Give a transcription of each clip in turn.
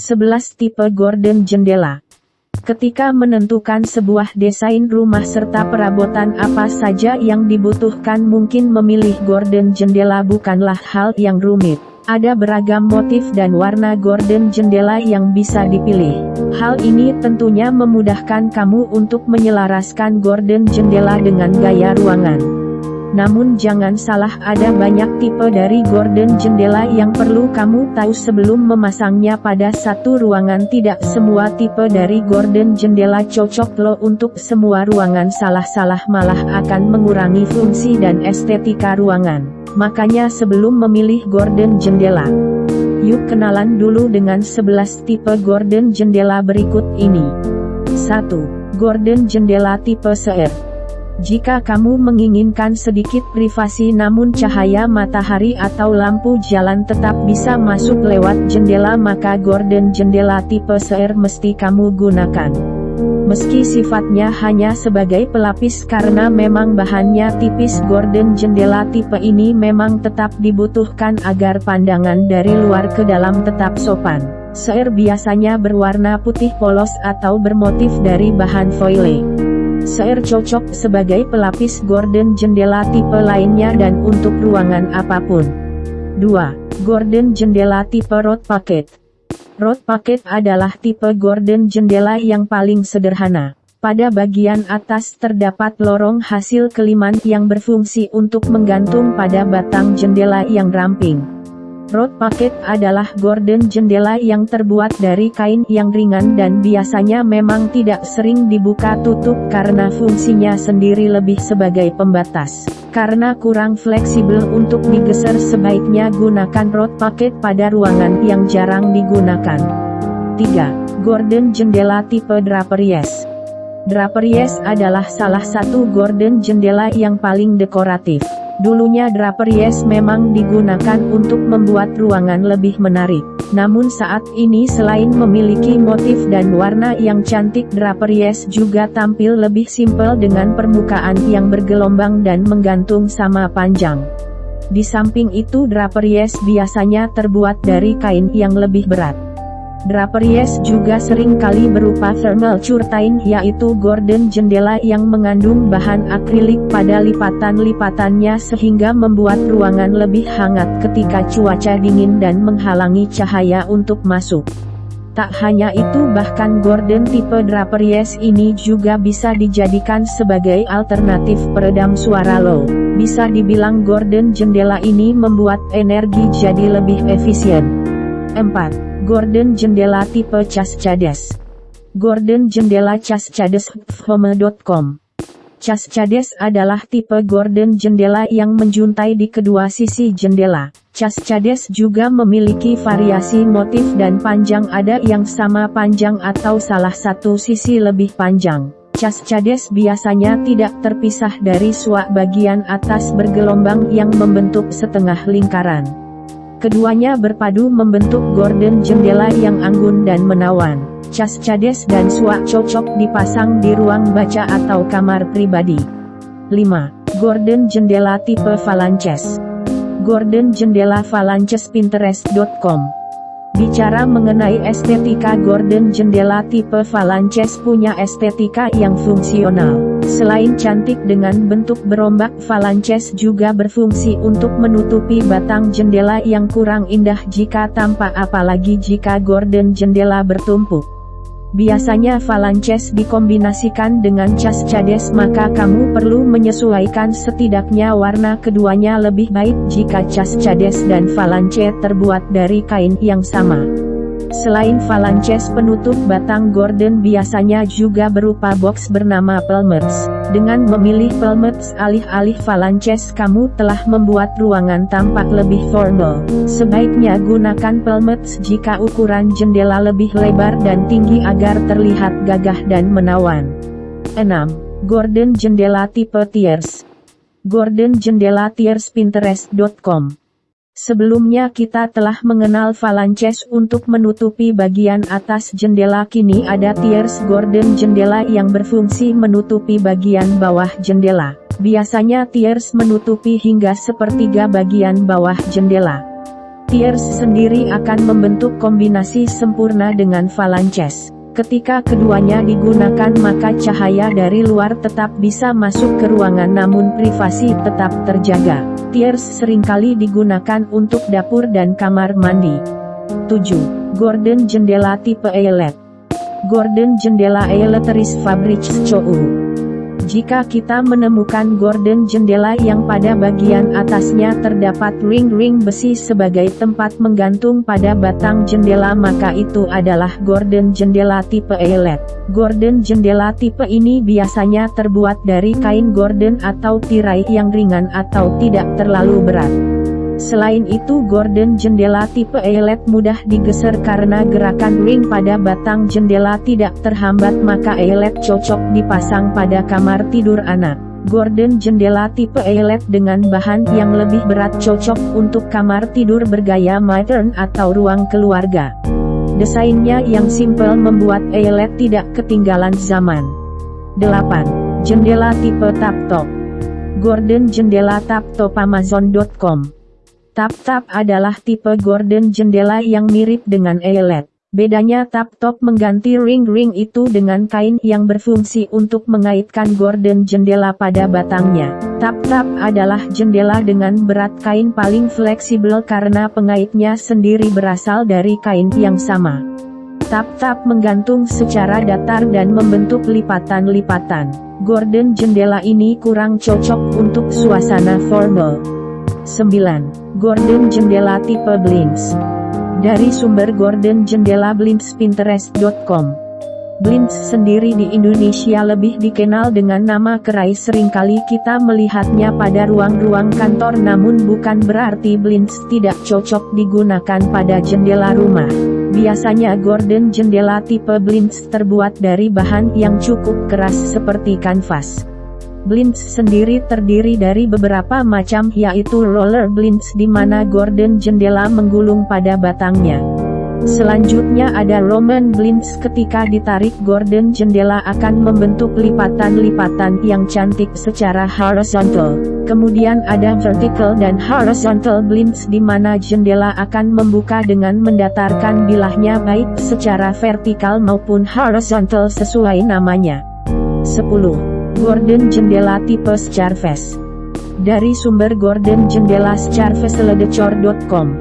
11 tipe gorden jendela. Ketika menentukan sebuah desain rumah serta perabotan apa saja yang dibutuhkan mungkin memilih gorden jendela bukanlah hal yang rumit. Ada beragam motif dan warna gorden jendela yang bisa dipilih. Hal ini tentunya memudahkan kamu untuk menyelaraskan gorden jendela dengan gaya ruangan. Namun jangan salah ada banyak tipe dari gorden jendela yang perlu kamu tahu sebelum memasangnya pada satu ruangan tidak semua tipe dari gorden jendela cocok lo untuk semua ruangan salah-salah malah akan mengurangi fungsi dan estetika ruangan. Makanya sebelum memilih gorden jendela, yuk kenalan dulu dengan 11 tipe gorden jendela berikut ini. 1. Gorden jendela tipe seer jika kamu menginginkan sedikit privasi namun cahaya matahari atau lampu jalan tetap bisa masuk lewat jendela maka gorden jendela tipe seir mesti kamu gunakan. Meski sifatnya hanya sebagai pelapis karena memang bahannya tipis gorden jendela tipe ini memang tetap dibutuhkan agar pandangan dari luar ke dalam tetap sopan. Seir biasanya berwarna putih polos atau bermotif dari bahan foile. Seir cocok sebagai pelapis gorden jendela tipe lainnya dan untuk ruangan apa pun. 2. Gorden jendela tipe rod packet. Rod packet adalah tipe gorden jendela yang paling sederhana. Pada bagian atas terdapat lorong hasil keliman yang berfungsi untuk menggantung pada batang jendela yang ramping. Rod packet adalah gorden jendela yang terbuat dari kain yang ringan dan biasanya memang tidak sering dibuka tutup karena fungsinya sendiri lebih sebagai pembatas. Karena kurang fleksibel untuk digeser sebaiknya gunakan rod packet pada ruangan yang jarang digunakan. 3. Gorden jendela tipe Draperies Draperies adalah salah satu gorden jendela yang paling dekoratif. Dulunya draperies memang digunakan untuk membuat ruangan lebih menarik. Namun saat ini selain memiliki motif dan warna yang cantik draperies juga tampil lebih simpel dengan permukaan yang bergelombang dan menggantung sama panjang. Di samping itu draperies biasanya terbuat dari kain yang lebih berat. Draperies juga sering kali berupa thermal curtain yaitu gorden jendela yang mengandung bahan akrilik pada lipatan-lipatannya sehingga membuat ruangan lebih hangat ketika cuaca dingin dan menghalangi cahaya untuk masuk. Tak hanya itu bahkan gorden tipe Draperies ini juga bisa dijadikan sebagai alternatif peredam suara low. Bisa dibilang gorden jendela ini membuat energi jadi lebih efisien. 4. Gordon jendela tipe cas cades. Gordon jendela cas cades home.com Cas cades adalah tipe gorden jendela yang menjuntai di kedua sisi jendela. Cas cades juga memiliki variasi motif dan panjang ada yang sama panjang atau salah satu sisi lebih panjang. Cas cades biasanya tidak terpisah dari suak bagian atas bergelombang yang membentuk setengah lingkaran. Keduanya berpadu membentuk gorden jendela yang anggun dan menawan. Cas cades dan suak cocok dipasang di ruang baca atau kamar pribadi. 5. Gorden jendela tipe Valances Gorden jendela Valances Pinterest.com Bicara mengenai estetika gorden jendela tipe Valances punya estetika yang fungsional. Selain cantik dengan bentuk berombak Valances juga berfungsi untuk menutupi batang jendela yang kurang indah jika tampak apalagi jika gorden jendela bertumpuk. Biasanya Valances dikombinasikan dengan cas cades maka kamu perlu menyesuaikan setidaknya warna keduanya lebih baik jika cas cades dan Valance terbuat dari kain yang sama. Selain Valances penutup batang gorden biasanya juga berupa box bernama Pelmets. Dengan memilih Pelmets alih-alih Valances kamu telah membuat ruangan tampak lebih formal. Sebaiknya gunakan Pelmets jika ukuran jendela lebih lebar dan tinggi agar terlihat gagah dan menawan. 6. Gordon jendela tipe Tiers Gordon jendela Tiers Pinterest.com Sebelumnya kita telah mengenal Valances untuk menutupi bagian atas jendela kini ada tiers gorden jendela yang berfungsi menutupi bagian bawah jendela. Biasanya tiers menutupi hingga sepertiga bagian bawah jendela. Tiers sendiri akan membentuk kombinasi sempurna dengan phalanges. Ketika keduanya digunakan maka cahaya dari luar tetap bisa masuk ke ruangan namun privasi tetap terjaga. Tiers sering kali digunakan untuk dapur dan kamar mandi. 7. Gordon jendela tipe eyelet Gordon jendela Eletris Fabrics Chou jika kita menemukan gorden jendela yang pada bagian atasnya terdapat ring-ring besi sebagai tempat menggantung pada batang jendela maka itu adalah gorden jendela tipe eyelet. Gorden jendela tipe ini biasanya terbuat dari kain gorden atau tirai yang ringan atau tidak terlalu berat. Selain itu gorden jendela tipe eyelet mudah digeser karena gerakan ring pada batang jendela tidak terhambat maka eyelet cocok dipasang pada kamar tidur anak. Gorden jendela tipe eyelet dengan bahan yang lebih berat cocok untuk kamar tidur bergaya modern atau ruang keluarga. Desainnya yang simpel membuat eyelet tidak ketinggalan zaman. 8. Jendela tipe tap top Gordon jendela tap top Amazon.com Tap-tap adalah tipe gorden jendela yang mirip dengan eyelet. Bedanya tap-top mengganti ring-ring itu dengan kain yang berfungsi untuk mengaitkan gorden jendela pada batangnya. Tap-tap adalah jendela dengan berat kain paling fleksibel karena pengaitnya sendiri berasal dari kain yang sama. Tap-tap menggantung secara datar dan membentuk lipatan-lipatan. Gorden jendela ini kurang cocok untuk suasana formal. 9. Gordon Jendela Tipe Blinds Dari sumber Gordon Jendela Blinds Pinterest.com Blinds sendiri di Indonesia lebih dikenal dengan nama kerai sering kali kita melihatnya pada ruang-ruang kantor namun bukan berarti blinds tidak cocok digunakan pada jendela rumah. Biasanya Gordon jendela tipe blinds terbuat dari bahan yang cukup keras seperti kanvas. Blinds sendiri terdiri dari beberapa macam yaitu roller blinds di mana gorden jendela menggulung pada batangnya. Selanjutnya ada Roman blinds ketika ditarik gorden jendela akan membentuk lipatan-lipatan yang cantik secara horizontal. Kemudian ada vertical dan horizontal blinds di mana jendela akan membuka dengan mendatarkan bilahnya baik secara vertikal maupun horizontal sesuai namanya. 10. Gordon Jendela Tipe Starface Dari sumber Gordon Jendela Starfaceledecor.com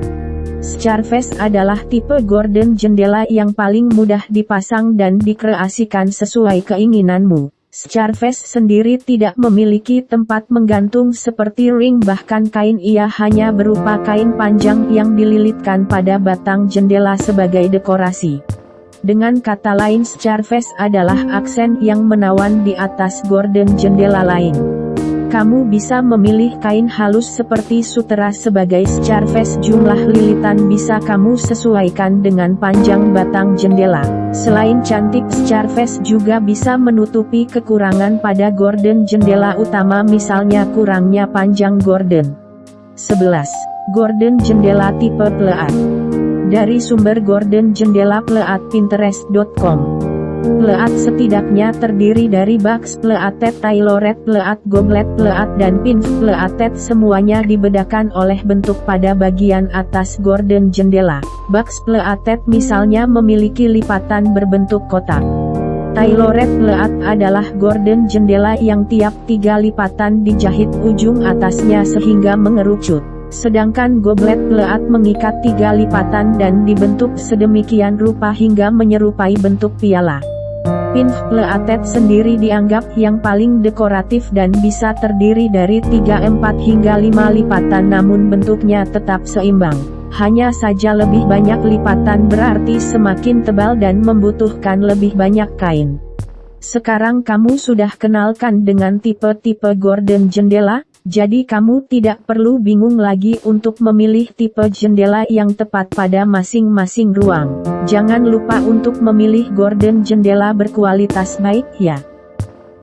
Starface adalah tipe Gordon jendela yang paling mudah dipasang dan dikreasikan sesuai keinginanmu. Starface sendiri tidak memiliki tempat menggantung seperti ring bahkan kain ia hanya berupa kain panjang yang dililitkan pada batang jendela sebagai dekorasi. Dengan kata lain Starface adalah aksen yang menawan di atas gorden jendela lain. Kamu bisa memilih kain halus seperti sutera sebagai Starface jumlah lilitan bisa kamu sesuaikan dengan panjang batang jendela. Selain cantik Starface juga bisa menutupi kekurangan pada gorden jendela utama misalnya kurangnya panjang gorden. 11. Gorden jendela tipe pleat dari sumber Gordon Jendela Pleat Pinterest.com. Pleat setidaknya terdiri dari box pleated tailored pleat goblet pleat dan pin pleated semuanya dibedakan oleh bentuk pada bagian atas gorden jendela. Box pleated misalnya memiliki lipatan berbentuk kotak. Tailored pleat adalah gorden jendela yang tiap tiga lipatan dijahit ujung atasnya sehingga mengerucut. Sedangkan goblet pleat mengikat tiga lipatan dan dibentuk sedemikian rupa hingga menyerupai bentuk piala. Pin pleated sendiri dianggap yang paling dekoratif dan bisa terdiri dari 3-4 hingga 5 lipatan namun bentuknya tetap seimbang. Hanya saja lebih banyak lipatan berarti semakin tebal dan membutuhkan lebih banyak kain. Sekarang kamu sudah kenalkan dengan tipe-tipe gorden jendela? Jadi kamu tidak perlu bingung lagi untuk memilih tipe jendela yang tepat pada masing-masing ruang. Jangan lupa untuk memilih gorden jendela berkualitas baik ya.